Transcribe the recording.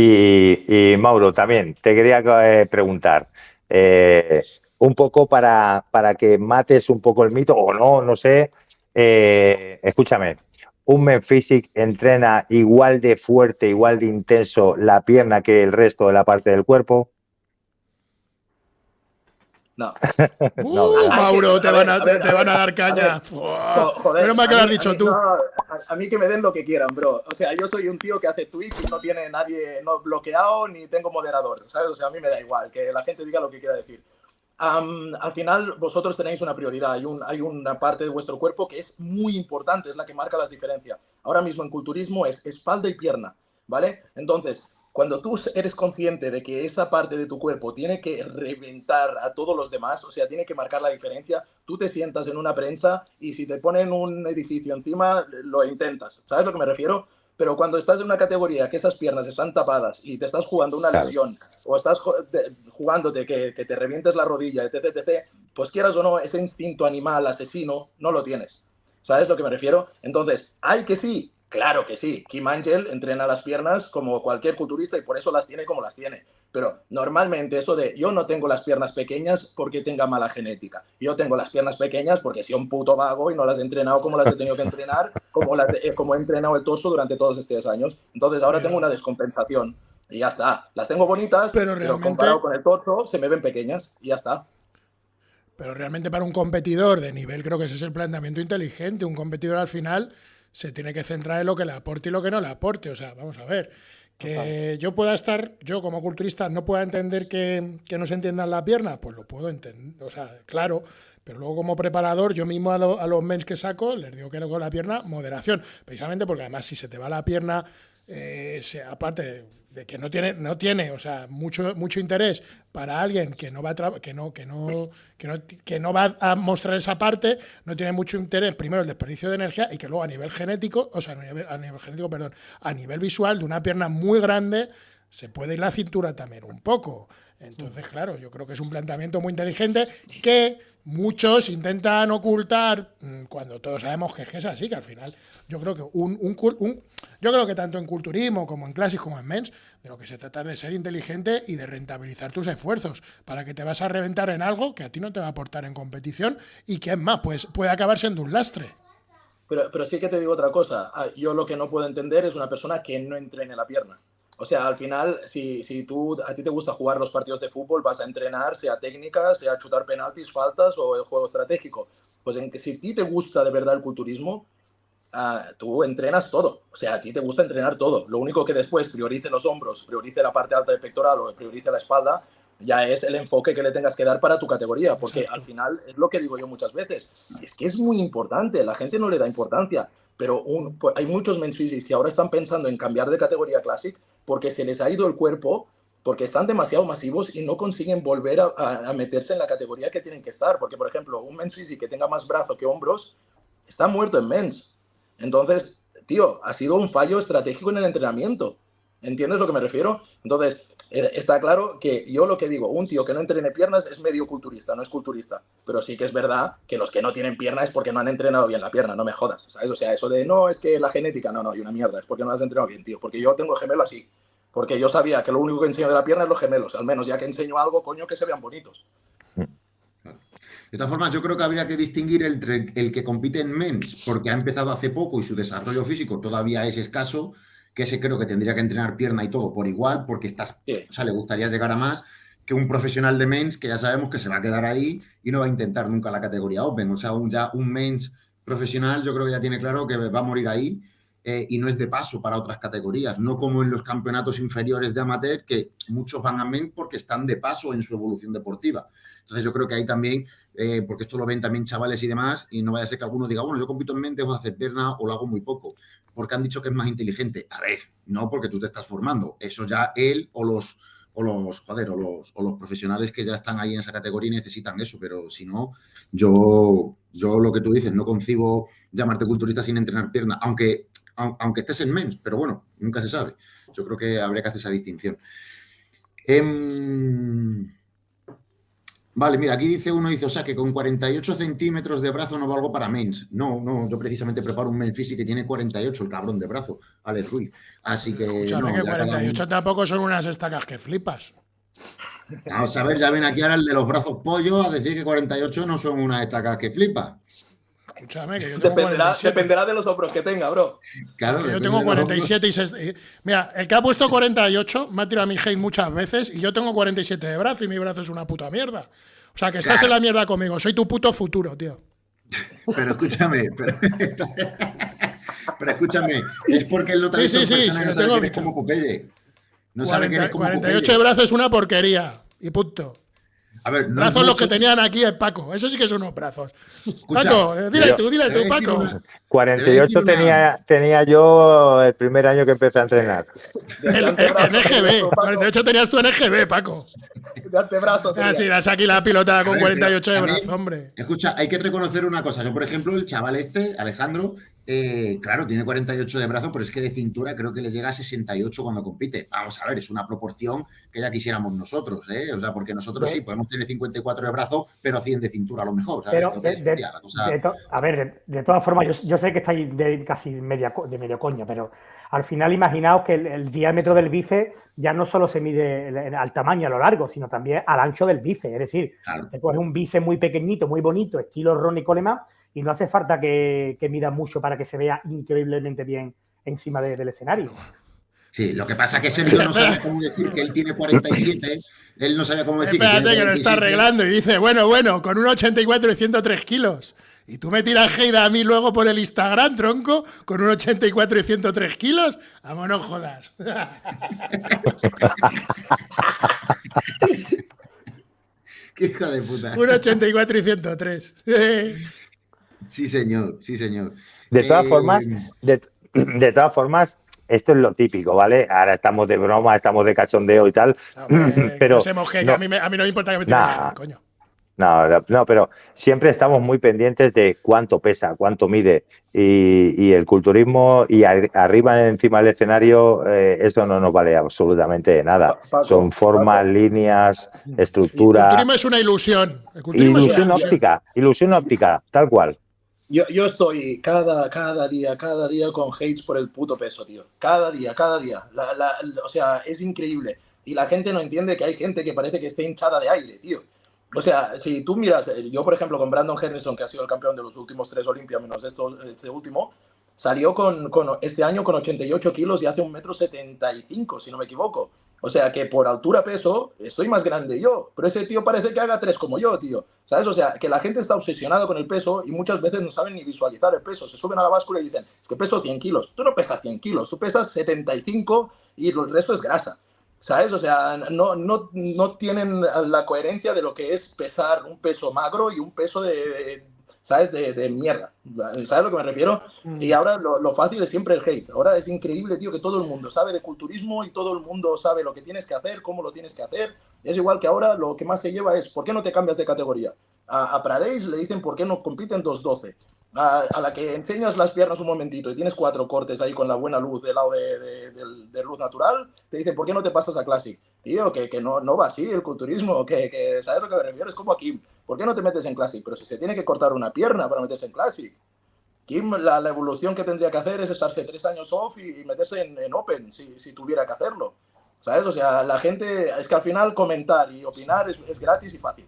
Y, Mauro, también te quería eh, preguntar, eh, un poco para, para, que mates un poco el mito, o no, no sé, eh, escúchame, ¿un Men Physic entrena igual de fuerte, igual de intenso la pierna que el resto de la parte del cuerpo? No. Uh, Mauro, te, van a, te, van a, dar caña. Menos mal que lo has dicho tú. a, mí que me den lo que quieran, bro. O sea, yo soy un tío que hace tweets y no tiene nadie no bloqueado ni tengo moderador, ¿sabes? O sea, a mí me da igual que la gente diga lo que quiera decir. al final, vosotros tenéis una prioridad. Hay, un, hay una parte de vuestro cuerpo que es muy importante, es la que marca las diferencias. Ahora mismo en culturismo es espalda y pierna, ¿vale? Entonces, cuando tú eres consciente de que esa parte de tu cuerpo tiene que reventar a todos los demás, o sea, tiene que marcar la diferencia, tú te sientas en una prensa y si te ponen un edificio encima, lo intentas. ¿Sabes a lo que me refiero? Pero cuando estás en una categoría que esas piernas están tapadas y te estás jugando una lesión o estás jugándote que, que te revientes la rodilla, etc, etc, pues quieras o no, ese instinto animal asesino no lo tienes. ¿Sabes a lo que me refiero? Entonces, hay que sí Claro que sí, Kim Angel entrena las piernas como cualquier culturista y por eso las tiene como las tiene. Pero normalmente eso de yo no tengo las piernas pequeñas porque tenga mala genética. Yo tengo las piernas pequeñas porque soy un puto vago y no las he entrenado como las he tenido que entrenar, como, las como he entrenado el torso durante todos estos años. Entonces ahora tengo una descompensación y ya está. Las tengo bonitas, pero, realmente... comparado con el torso se me ven pequeñas y ya está. Pero realmente para un competidor de nivel creo que ese es el planteamiento inteligente. Un competidor al final se tiene que centrar en lo que le aporte y lo que no le aporte. O sea, vamos a ver, que yo pueda estar, yo como culturista no pueda entender que, no se entienda la pierna, pues lo puedo entender, o sea, claro, pero luego como preparador, yo mismo a, los mens que saco, les digo que con la pierna, moderación, precisamente porque además si se te va la pierna, eh, aparte de que no tiene, no tiene, o sea, mucho, mucho interés para alguien que no va a que no, que no, que no, que no va a mostrar esa parte, no tiene mucho interés, primero el desperdicio de energía y que luego a nivel genético, o sea, a nivel, genético, perdón, a nivel visual de una pierna muy grande, se puede ir la cintura también un poco. Entonces, claro, yo creo que es un planteamiento muy inteligente que muchos intentan ocultar mm, cuando todos sabemos que es así, que al final yo creo que un, yo creo que tanto en culturismo como en classic como en mens, de lo que se trata es de ser inteligente y de rentabilizar tus esfuerzos para que te vas a reventar en algo que a ti no te va a aportar en competición y que es más, pues puede acabar siendo un lastre. Pero, pero sí que te digo otra cosa. Ah, yo lo que no puedo entender es una persona que no entrene la pierna. O sea, al final, si, si tú, a ti te gusta jugar los partidos de fútbol, vas a entrenar, sea técnica, sea chutar penaltis, faltas o el juego estratégico. Pues en que si a ti te gusta de verdad el culturismo, uh, tú entrenas todo. O sea, a ti te gusta entrenar todo. Lo único que después priorice los hombros, priorice la parte alta del pectoral o priorice la espalda, ya es el enfoque que le tengas que dar para tu categoría, porque al final es lo que digo yo muchas veces, es que es muy importante, la gente no le da importancia, pero un, pues, hay muchos men's que ahora están pensando en cambiar de categoría Classic porque se les ha ido el cuerpo, porque están demasiado masivos y no consiguen volver a, meterse en la categoría que tienen que estar. Porque, por ejemplo, un men's physique que tenga más brazo que hombros está muerto en men's. Entonces, tío, ha sido un fallo estratégico en el entrenamiento. ¿Entiendes lo que me refiero? Entonces, eh, está claro que yo lo que digo, un tío que no entrene piernas es medio culturista, no es culturista. Pero sí que es verdad que los que no tienen pierna es porque no han entrenado bien la pierna, no me jodas. ¿sabes? O sea, eso de no, es que la genética, no, no, hay una mierda, es porque no has entrenado bien, tío. Porque yo tengo el gemelo así. Porque yo sabía que lo único que enseño de la pierna es los gemelos. Al menos ya que enseño algo, coño, que se vean bonitos. De todas formas, yo creo que habría que distinguir entre el que compite en mens, porque ha empezado hace poco y su desarrollo físico todavía es escaso, que ese creo que tendría que entrenar pierna y todo por igual, porque estás, o sea, le gustaría llegar a más, que un profesional de mens que ya sabemos que se va a quedar ahí y no va a intentar nunca la categoría Open. O sea, un, ya un mens profesional yo creo que ya tiene claro que va a morir ahí eh, y no es de paso para otras categorías, no como en los campeonatos inferiores de amateur, que muchos van a MEN porque están de paso en su evolución deportiva. Entonces yo creo que ahí también, eh, porque esto lo ven también chavales y demás, y no vaya a ser que alguno diga, bueno, yo compito en MEN, dejo de hacer pierna o lo hago muy poco, porque han dicho que es más inteligente. A ver, no porque tú te estás formando, eso ya él o los o los, joder, o los, o los profesionales que ya están ahí en esa categoría necesitan eso, pero si no, yo, yo lo que tú dices, no concibo llamarte culturista sin entrenar pierna, aunque aunque estés en mens, pero bueno, nunca se sabe. Yo creo que habría que hacer esa distinción. Em, Vale, mira, aquí dice uno, dice, o sea, que con 48 centímetros de brazo no valgo para mens. No, no, yo precisamente preparo un men's que tiene 48, el cabrón de brazo, Alex Ruiz. Así que... Escúchame, que 48 tampoco son unas estacas que flipas. Vamos a ver, ya ven aquí ahora el de los brazos pollo a decir que 48 no son unas estacas que flipa. Escúchame, que yo tengo dependerá, 47. dependerá de los hombros que tenga, bro. Claro, Que yo tengo de los 47 y se- y- Mira, el que ha puesto 48 me ha tirado a mi hate muchas veces y yo tengo 47 de brazo y mi brazo es una puta mierda. O sea, que estás en la mierda conmigo. Soy tu puto futuro, tío. Pero escúchame, pero, pero escúchame, es porque él no te Sí, sí, sí, sí, no tengo que eres visto. como Popeye. No sabe que 40 eres como 48 de brazo es una porquería. Y punto. A ver, no es Brazos los que tenían aquí el Paco. Eso sí que son unos brazos. Escucha, Paco, eh, dile tú, dile tú, Paco. una- 48 una- tenía, tenía yo el primer año que empecé a entrenar. En EGB. Paco, 48 tenías tú en EGB, Paco. De antebrazo. Ah, sí, das aquí la pilotada con ver, 48 de brazo, hombre. Escucha, hay que reconocer una cosa. Yo, por ejemplo, el chaval este, Alejandro, eh, claro, tiene 48 de brazo, pero es que de cintura creo que le llega a 68 cuando compite. Vamos a ver, es una proporción que ya quisiéramos nosotros, ¿eh? O sea, porque nosotros sí podemos tener 54 de brazo, pero 100 de cintura a lo mejor. ¿sabes? Pero, Entonces, de, de- hostia, la cosa- de to- a ver, de, de todas formas, yo, yo sé que estáis de casi media, de medio coña, pero al final imaginaos que el, el diámetro del bíceps ya no solo se mide el- al tamaño, a lo largo, sino también al ancho del bíceps. Es decir, Claro. te coges un bíceps muy pequeñito, muy bonito, estilo Ronnie Coleman, y no hace falta que, que mida mucho para que se vea increíblemente bien encima de- del escenario. Sí, lo que pasa es que Sergio no sabe cómo decir que él tiene 47, él no sabe cómo decir Espérate que tiene lo está 47. arreglando y dice, bueno, bueno, con un 84 y 103 kilos. Y tú me tiras hate a mí luego por el Instagram, tronco, con un 84 y 103 kilos. Vamos, no jodas. Qué hijo de puta. un 84 y 103. Sí, señor, sí, señor. De todas Eh, formas, de, de todas formas, esto es lo típico, ¿vale? Ahora estamos de broma, estamos de cachondeo y tal. Hombre, Pero no hate, no. a, mí me, a mí no me importa que me Nah. coño. No, no, no, pero siempre estamos muy pendientes de cuánto pesa, cuánto mide. Y, y el culturismo y ar- arriba encima del escenario, eh, eso no nos vale absolutamente de nada. Paco, Son formas, Paco. líneas, El estructura, culturismo es una ilusión. El culturismo es una ilusión ilusión. óptica, ilusión óptica, tal cual. Yo, yo estoy cada, cada día, cada día con hates por el puto peso, tío. Cada día, cada día. La- la- o sea, es increíble. Y la gente no entiende que hay gente que parece que está hinchada de aire, tío. O sea, si tú miras, eh, yo por ejemplo con Brandon Henderson, que ha sido el campeón de los últimos tres Olimpias, menos este último, salió con, con- este año con 88 kilos y hace un metro 75, si no me equivoco. O sea que por altura peso estoy más grande yo, pero ese tío parece que haga tres como yo, tío. ¿Sabes? O sea, que la gente está obsesionada con el peso y muchas veces no saben ni visualizar el peso. Se suben a la báscula y dicen, es que peso 100 kilos. Tú no pesas 100 kilos, tú pesas 75 y el resto es grasa. ¿Sabes? O sea, no, no, no tienen la coherencia de lo que es pesar un peso magro y un peso de, ¿sabes? De, de mierda. ¿Sabes a lo que me refiero? Y ahora lo, lo fácil es siempre el hate. Ahora es increíble, tío, que todo el mundo sabe de culturismo y todo el mundo sabe lo que tienes que hacer, cómo lo tienes que hacer. Es igual que ahora lo que más se lleva es, ¿por qué no te cambias de categoría? A, a Pradesh le dicen, ¿por qué no compiten 2-12? A, a la que enseñas las piernas un momentito y tienes cuatro cortes ahí con la buena luz del lado de, de- del- de luz natural, te dicen, ¿por qué no te pasas a Classic? Tío, que, que no, no va así el culturismo, que, que ¿sabes lo que me refiero? Es como aquí, ¿por qué no te metes en Classic? Pero si se tiene que cortar una pierna para meterse en Classic. Kim, la, la evolución que tendría que hacer es estarse tres años off y, y meterse en, en Open, si, si tuviera que hacerlo. ¿Sabes? O sea, la gente, es que al final comentar y opinar es, es gratis y fácil.